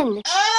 one oh,